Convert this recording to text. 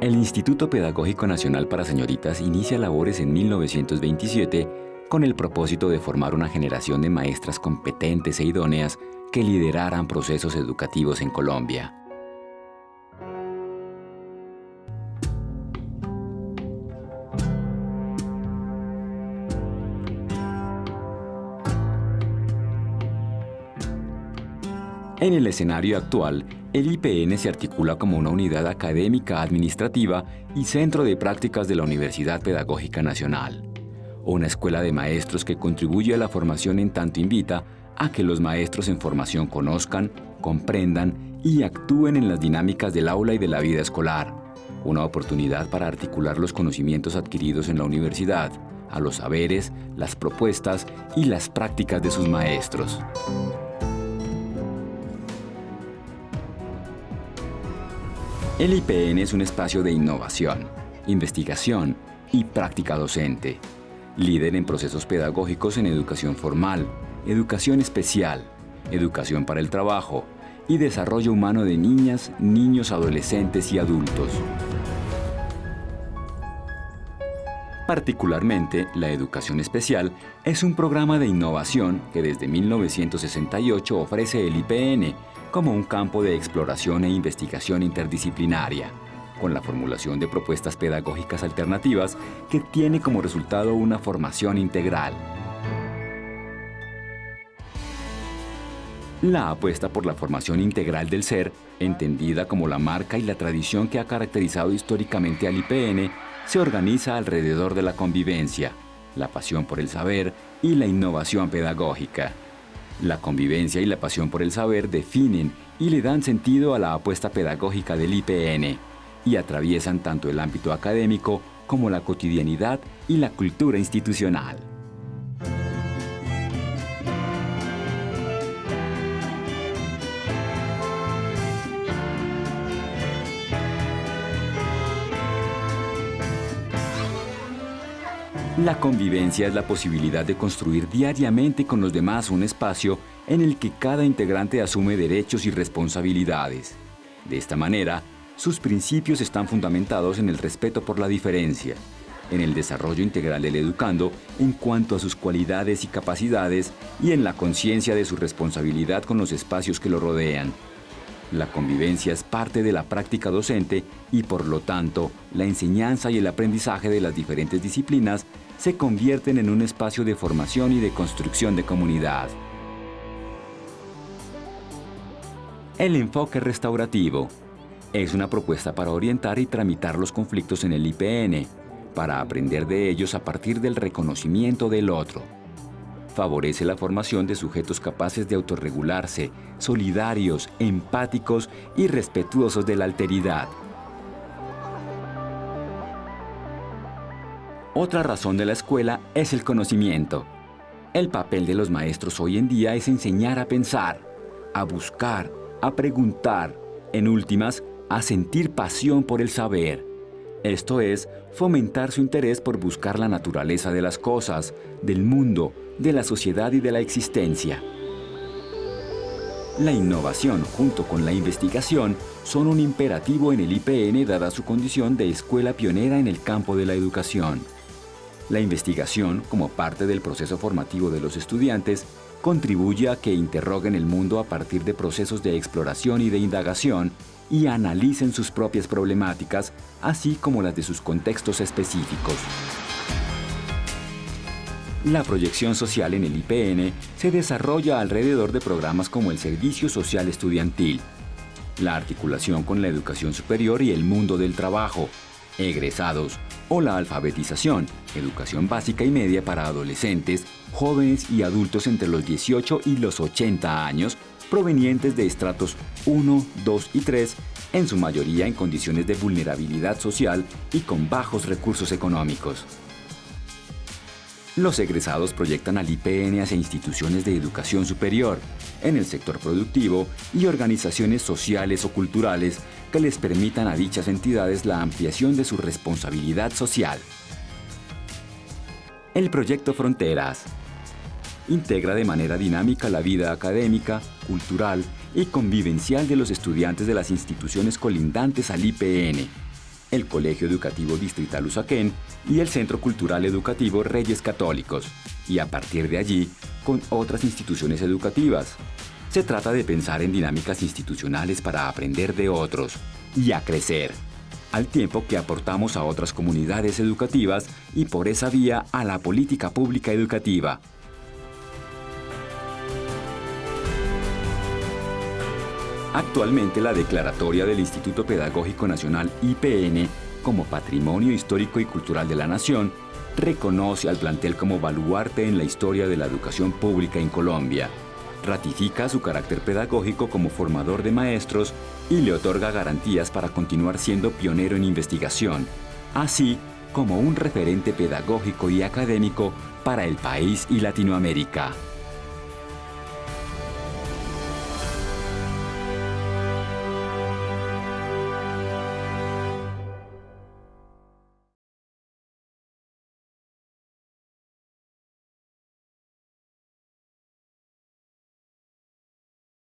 El Instituto Pedagógico Nacional para Señoritas inicia labores en 1927 con el propósito de formar una generación de maestras competentes e idóneas que lideraran procesos educativos en Colombia. En el escenario actual, el IPN se articula como una unidad académica administrativa y centro de prácticas de la Universidad Pedagógica Nacional. Una escuela de maestros que contribuye a la formación en tanto invita a que los maestros en formación conozcan, comprendan y actúen en las dinámicas del aula y de la vida escolar. Una oportunidad para articular los conocimientos adquiridos en la universidad, a los saberes, las propuestas y las prácticas de sus maestros. El IPN es un espacio de innovación, investigación y práctica docente. Líder en procesos pedagógicos en educación formal, educación especial, educación para el trabajo y desarrollo humano de niñas, niños, adolescentes y adultos. Particularmente, la educación especial es un programa de innovación que desde 1968 ofrece el IPN como un campo de exploración e investigación interdisciplinaria, con la formulación de propuestas pedagógicas alternativas que tiene como resultado una formación integral. La apuesta por la formación integral del ser, entendida como la marca y la tradición que ha caracterizado históricamente al IPN, se organiza alrededor de la convivencia, la pasión por el saber y la innovación pedagógica. La convivencia y la pasión por el saber definen y le dan sentido a la apuesta pedagógica del IPN y atraviesan tanto el ámbito académico como la cotidianidad y la cultura institucional. La convivencia es la posibilidad de construir diariamente con los demás un espacio en el que cada integrante asume derechos y responsabilidades. De esta manera, sus principios están fundamentados en el respeto por la diferencia, en el desarrollo integral del educando en cuanto a sus cualidades y capacidades y en la conciencia de su responsabilidad con los espacios que lo rodean. La convivencia es parte de la práctica docente y por lo tanto la enseñanza y el aprendizaje de las diferentes disciplinas se convierten en un espacio de formación y de construcción de comunidad. El enfoque restaurativo es una propuesta para orientar y tramitar los conflictos en el IPN, para aprender de ellos a partir del reconocimiento del otro. Favorece la formación de sujetos capaces de autorregularse, solidarios, empáticos y respetuosos de la alteridad. Otra razón de la escuela es el conocimiento. El papel de los maestros hoy en día es enseñar a pensar, a buscar, a preguntar, en últimas, a sentir pasión por el saber. Esto es, fomentar su interés por buscar la naturaleza de las cosas, del mundo, de la sociedad y de la existencia. La innovación junto con la investigación son un imperativo en el IPN dada su condición de escuela pionera en el campo de la educación. La investigación, como parte del proceso formativo de los estudiantes, contribuye a que interroguen el mundo a partir de procesos de exploración y de indagación y analicen sus propias problemáticas, así como las de sus contextos específicos. La proyección social en el IPN se desarrolla alrededor de programas como el Servicio Social Estudiantil, la articulación con la educación superior y el mundo del trabajo, egresados, o la alfabetización, educación básica y media para adolescentes, jóvenes y adultos entre los 18 y los 80 años, provenientes de estratos 1, 2 y 3, en su mayoría en condiciones de vulnerabilidad social y con bajos recursos económicos. Los egresados proyectan al IPN hacia instituciones de educación superior, en el sector productivo y organizaciones sociales o culturales que les permitan a dichas entidades la ampliación de su responsabilidad social. El proyecto Fronteras integra de manera dinámica la vida académica, cultural y convivencial de los estudiantes de las instituciones colindantes al IPN. El Colegio Educativo Distrital Usaquén y el Centro Cultural Educativo Reyes Católicos, y a partir de allí con otras instituciones educativas. Se trata de pensar en dinámicas institucionales para aprender de otros y a crecer, al tiempo que aportamos a otras comunidades educativas y por esa vía a la política pública educativa. Actualmente la declaratoria del Instituto Pedagógico Nacional IPN como Patrimonio Histórico y Cultural de la Nación reconoce al plantel como baluarte en la historia de la educación pública en Colombia, ratifica su carácter pedagógico como formador de maestros y le otorga garantías para continuar siendo pionero en investigación, así como un referente pedagógico y académico para el país y Latinoamérica.